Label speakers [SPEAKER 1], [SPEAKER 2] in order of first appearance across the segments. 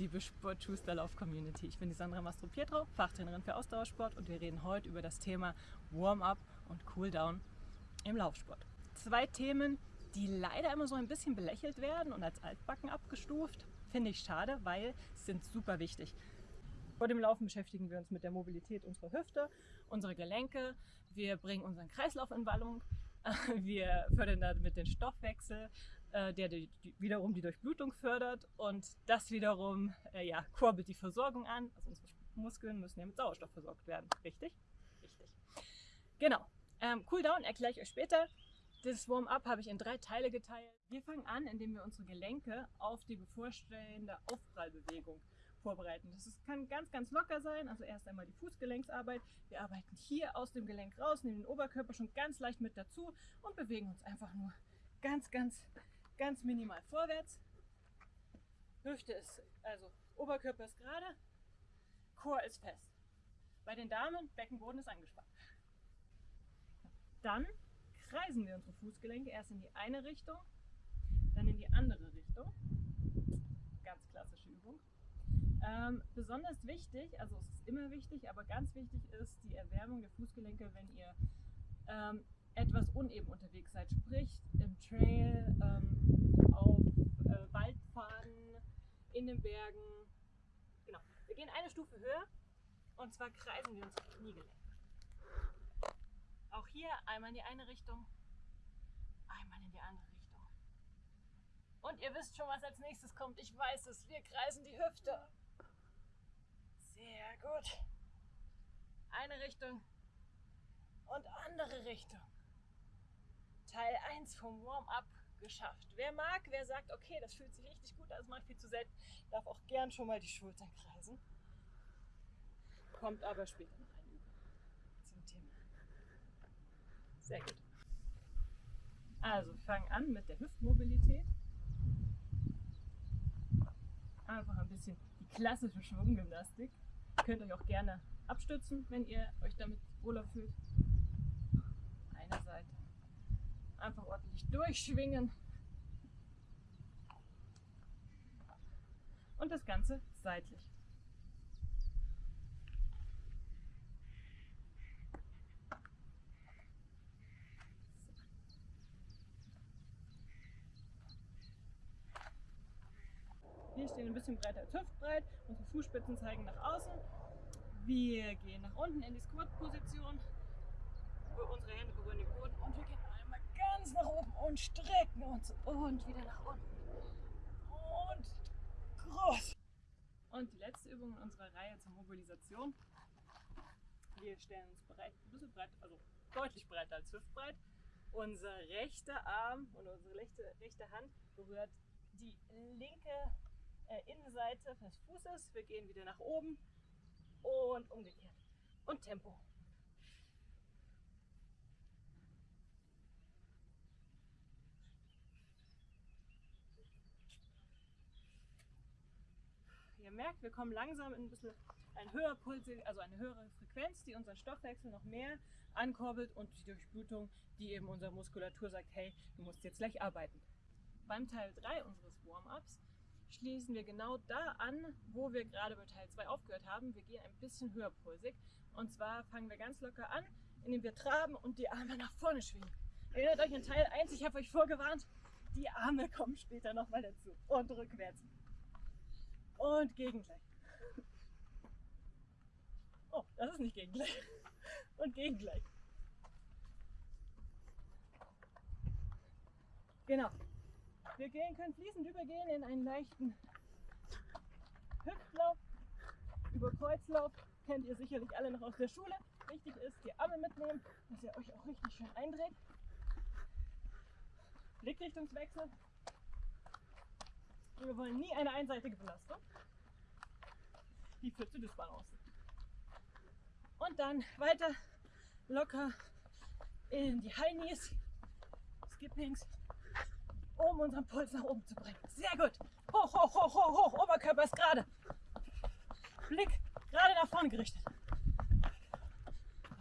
[SPEAKER 1] liebe Sport-Schuster-Lauf-Community. Ich bin die Sandra Mastro-Pietro, Fachtrainerin für Ausdauersport und wir reden heute über das Thema Warm-up und Cool-down im Laufsport. Zwei Themen, die leider immer so ein bisschen belächelt werden und als Altbacken abgestuft. Finde ich schade, weil sie sind super wichtig. Vor dem Laufen beschäftigen wir uns mit der Mobilität unserer Hüfte, unserer Gelenke. Wir bringen unseren Kreislauf in Wallung. Wir fördern damit den Stoffwechsel, äh, der die, die, wiederum die Durchblutung fördert und das wiederum äh, ja, kurbelt die Versorgung an. Also unsere Muskeln müssen ja mit Sauerstoff versorgt werden. Richtig? Richtig. Genau. Ähm, Cooldown erkläre ich euch später. Das Warm-up habe ich in drei Teile geteilt. Wir fangen an, indem wir unsere Gelenke auf die bevorstehende Aufprallbewegung vorbereiten. Das ist, kann ganz, ganz locker sein. Also erst einmal die Fußgelenksarbeit. Wir arbeiten hier aus dem Gelenk raus, nehmen den Oberkörper schon ganz leicht mit dazu und bewegen uns einfach nur ganz, ganz, ganz minimal vorwärts. Hüfte ist, also Oberkörper ist gerade, Chor ist fest. Bei den Damen, Beckenboden ist angespannt. Dann kreisen wir unsere Fußgelenke erst in die eine Richtung, dann in die andere Richtung. Ganz klassische Übung. Ähm, besonders wichtig, also es ist immer wichtig, aber ganz wichtig ist die Erwärmung der Fußgelenke, wenn ihr ähm, etwas uneben unterwegs seid, sprich im Trail, ähm, auf äh, Waldpfaden, in den Bergen. Genau. Wir gehen eine Stufe höher und zwar kreisen wir unsere Kniegelenke. Auch hier einmal in die eine Richtung, einmal in die andere Richtung. Und ihr wisst schon, was als nächstes kommt. Ich weiß es. Wir kreisen die Hüfte. Sehr gut. Eine Richtung und andere Richtung. Teil 1 vom Warm-up geschafft. Wer mag, wer sagt, okay, das fühlt sich richtig gut an, das macht viel zu selten, darf auch gern schon mal die Schultern kreisen. Kommt aber später noch ein Übung zum Thema. Sehr gut. Also, wir fangen an mit der Hüftmobilität. Einfach ein bisschen die klassische Schwunggymnastik. Ihr könnt euch auch gerne abstützen, wenn ihr euch damit wohler fühlt. Einfach ordentlich durchschwingen. Und das Ganze seitlich. Wir stehen ein bisschen breiter als hüftbreit, unsere Fußspitzen zeigen nach außen. Wir gehen nach unten in die Squat-Position. Unsere Hände berühren Boden und wir gehen einmal ganz nach oben und strecken uns und wieder nach unten. Und groß. Und die letzte Übung in unserer Reihe zur Mobilisation. Wir stellen uns bereit, ein bisschen breit, also deutlich breiter als hüftbreit. Unser rechter Arm und unsere rechte, rechte Hand berührt die linke äh, Innenseite des Fußes. Wir gehen wieder nach oben und umgekehrt. Und Tempo. Ihr merkt, wir kommen langsam in ein bisschen ein höher Puls, also eine höhere Frequenz, die unseren Stoffwechsel noch mehr ankurbelt und die Durchblutung, die eben unserer Muskulatur sagt, hey, du musst jetzt gleich arbeiten. Beim Teil 3 unseres Warm-ups schließen wir genau da an, wo wir gerade bei Teil 2 aufgehört haben. Wir gehen ein bisschen höherpulsig. Und zwar fangen wir ganz locker an, indem wir traben und die Arme nach vorne schwingen. Erinnert euch an Teil 1, ich habe euch vorgewarnt, die Arme kommen später nochmal dazu. Und rückwärts. Und gegengleich. Oh, das ist nicht gegengleich. Und gegengleich. Genau. Wir gehen, können fließend übergehen in einen leichten Hüftlauf, über Kreuzlauf. Kennt ihr sicherlich alle noch aus der Schule. Wichtig ist, die Arme mitnehmen, dass ihr euch auch richtig schön eindreht. Blickrichtungswechsel. Wir wollen nie eine einseitige Belastung. Die führt zu Dysbalance. Und dann weiter locker in die High Knees, Skippings, um unseren Puls nach oben zu bringen. Sehr gut. Hoch, hoch, hoch, hoch, hoch. Oberkörper ist gerade. Blick gerade nach vorne gerichtet.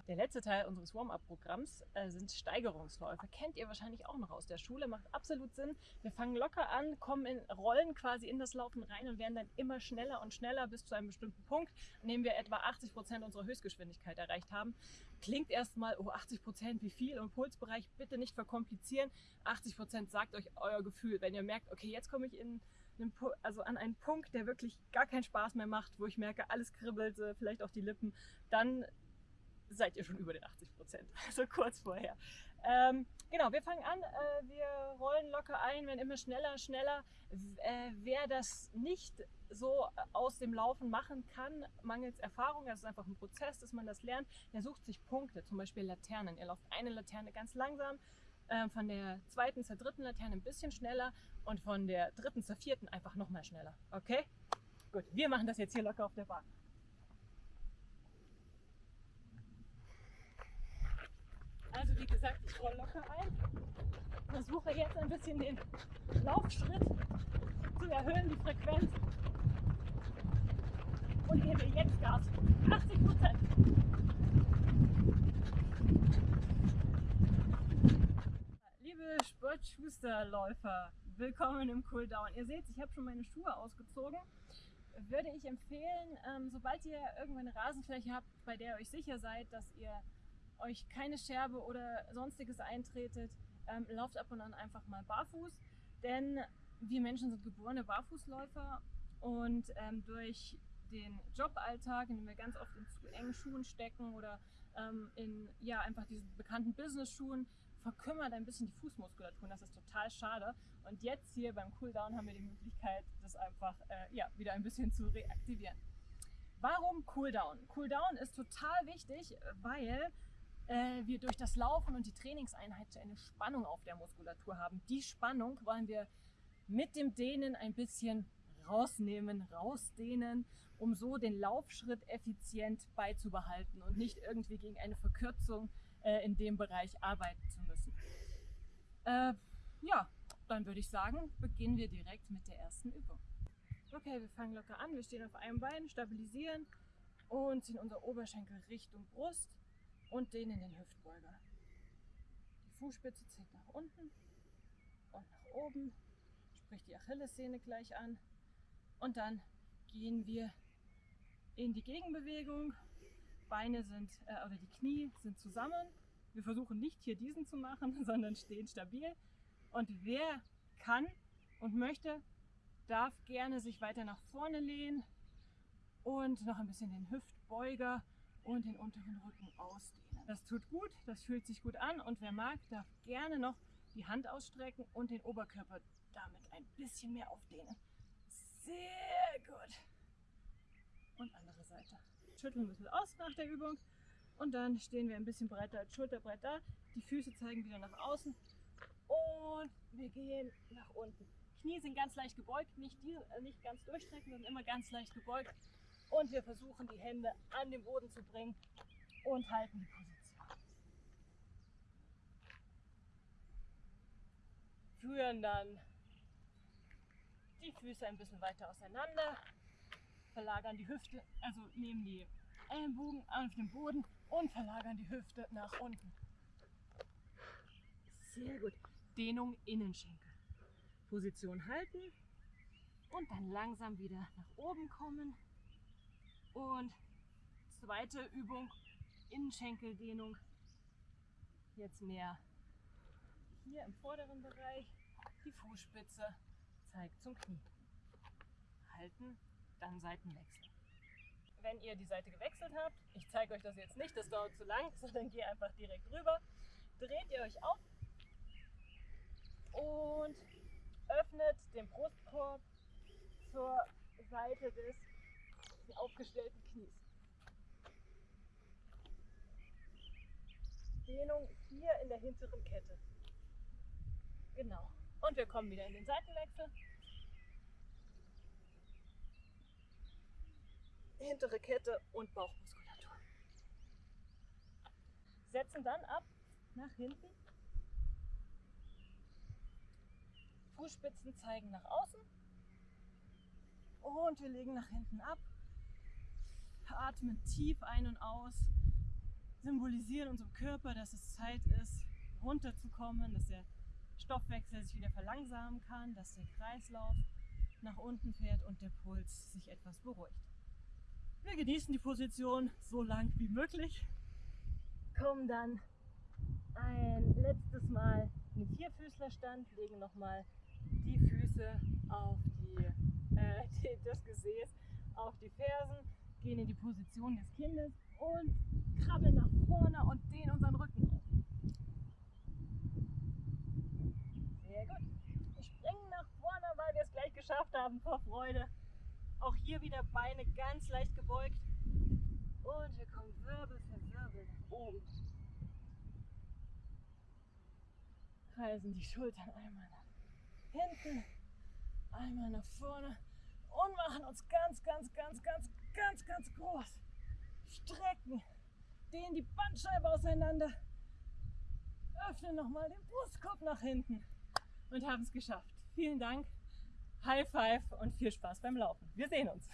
[SPEAKER 1] Der letzte Teil unseres Warm-up-Programms äh, sind Steigerungsläufe. Kennt ihr wahrscheinlich auch noch aus der Schule, macht absolut Sinn. Wir fangen locker an, kommen in Rollen quasi in das Laufen rein und werden dann immer schneller und schneller bis zu einem bestimmten Punkt, an dem wir etwa 80 Prozent unserer Höchstgeschwindigkeit erreicht haben. Klingt erstmal, oh 80 Prozent, wie viel? Und Pulsbereich bitte nicht verkomplizieren. 80 Prozent sagt euch euer Gefühl. Wenn ihr merkt, okay, jetzt komme ich in also an einen Punkt, der wirklich gar keinen Spaß mehr macht, wo ich merke, alles kribbelt, vielleicht auch die Lippen, dann seid ihr schon über den 80 Prozent, also kurz vorher. Ähm, genau, wir fangen an, äh, wir rollen locker ein, werden immer schneller, schneller. Äh, wer das nicht so aus dem Laufen machen kann, mangels Erfahrung, das ist einfach ein Prozess, dass man das lernt, der sucht sich Punkte, zum Beispiel Laternen. Ihr lauft eine Laterne ganz langsam, äh, von der zweiten zur dritten Laterne ein bisschen schneller und von der dritten zur vierten einfach nochmal schneller. Okay? Gut, wir machen das jetzt hier locker auf der Bahn. Also wie roll locker ein. Versuche jetzt ein bisschen den Laufschritt zu erhöhen, die Frequenz. Und gebe jetzt Gas. 80 Prozent. Liebe Sportschusterläufer, willkommen im Cooldown. Ihr seht, ich habe schon meine Schuhe ausgezogen. Würde ich empfehlen, ähm, sobald ihr irgendwann eine Rasenfläche habt, bei der ihr euch sicher seid, dass ihr euch keine Scherbe oder sonstiges eintretet, ähm, lauft ab und an einfach mal barfuß, denn wir Menschen sind geborene Barfußläufer und ähm, durch den Joballtag, in dem wir ganz oft in zu engen Schuhen stecken oder ähm, in ja einfach diesen bekannten Business-Schuhen, verkümmert ein bisschen die Fußmuskulatur und das ist total schade. Und jetzt hier beim Cooldown haben wir die Möglichkeit, das einfach äh, ja, wieder ein bisschen zu reaktivieren. Warum Cooldown? Cooldown ist total wichtig, weil äh, wir durch das Laufen und die Trainingseinheit eine Spannung auf der Muskulatur haben. Die Spannung wollen wir mit dem Dehnen ein bisschen rausnehmen, rausdehnen, um so den Laufschritt effizient beizubehalten und nicht irgendwie gegen eine Verkürzung äh, in dem Bereich arbeiten zu müssen. Äh, ja, dann würde ich sagen, beginnen wir direkt mit der ersten Übung. Okay, wir fangen locker an. Wir stehen auf einem Bein, stabilisieren und ziehen unser Oberschenkel Richtung Brust und den in den Hüftbeuger. Die Fußspitze zieht nach unten und nach oben, sprich die Achillessehne gleich an und dann gehen wir in die Gegenbewegung. Beine sind, äh, oder die Knie sind zusammen. Wir versuchen nicht hier diesen zu machen, sondern stehen stabil. Und wer kann und möchte, darf gerne sich weiter nach vorne lehnen und noch ein bisschen den Hüftbeuger und den unteren Rücken ausdehnen. Das tut gut, das fühlt sich gut an und wer mag, darf gerne noch die Hand ausstrecken und den Oberkörper damit ein bisschen mehr aufdehnen. Sehr gut. Und andere Seite. Schütteln ein bisschen aus nach der Übung und dann stehen wir ein bisschen breiter als Schulterbrett da. Die Füße zeigen wieder nach außen und wir gehen nach unten. Knie sind ganz leicht gebeugt, nicht, die, äh, nicht ganz durchstrecken, sondern immer ganz leicht gebeugt. Und wir versuchen die Hände an den Boden zu bringen und halten die Position. Führen dann die Füße ein bisschen weiter auseinander, verlagern die Hüfte, also nehmen die Ellenbogen auf den Boden und verlagern die Hüfte nach unten. Sehr gut. Dehnung Innenschenkel. Position halten und dann langsam wieder nach oben kommen. Und zweite Übung, Innenschenkeldehnung. Jetzt mehr hier im vorderen Bereich. Die Fußspitze zeigt zum Knie. Halten, dann Seitenwechsel. Wenn ihr die Seite gewechselt habt, ich zeige euch das jetzt nicht, das dauert zu lang, sondern gehe einfach direkt rüber, dreht ihr euch auf und öffnet den Brustkorb zur Seite des aufgestellten Knies. Dehnung hier in der hinteren Kette. Genau. Und wir kommen wieder in den Seitenwechsel. Hintere Kette und Bauchmuskulatur. Setzen dann ab nach hinten. Fußspitzen zeigen nach außen. Und wir legen nach hinten ab. Atmen tief ein und aus. symbolisieren unserem Körper, dass es Zeit ist, runterzukommen, dass der Stoffwechsel sich wieder verlangsamen kann, dass der Kreislauf nach unten fährt und der Puls sich etwas beruhigt. Wir genießen die Position so lang wie möglich, kommen dann ein letztes Mal in den Vierfüßlerstand, legen nochmal die Füße auf die, äh, das Gesäß, auf die Fersen, gehen in die Position des Kindes und krabbeln nach vorne und dehnen unseren Rücken auf. Sehr gut. Wir springen nach vorne, weil wir es gleich geschafft haben vor Freude. Auch hier wieder Beine ganz leicht gebeugt. Und wir kommen Wirbel für Wirbel nach oben. Kreisen die Schultern einmal nach hinten, einmal nach vorne und machen uns ganz, ganz, ganz, ganz, ganz, ganz groß. Strecken, dehnen die Bandscheibe auseinander, öffnen nochmal den Brustkorb nach hinten und haben es geschafft. Vielen Dank, High Five und viel Spaß beim Laufen. Wir sehen uns.